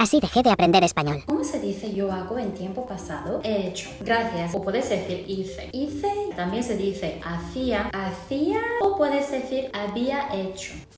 Así dejé de aprender español. ¿Cómo se dice yo hago en tiempo pasado? He hecho. Gracias. O puedes decir hice. Hice también se dice hacía, hacía o puedes decir había hecho.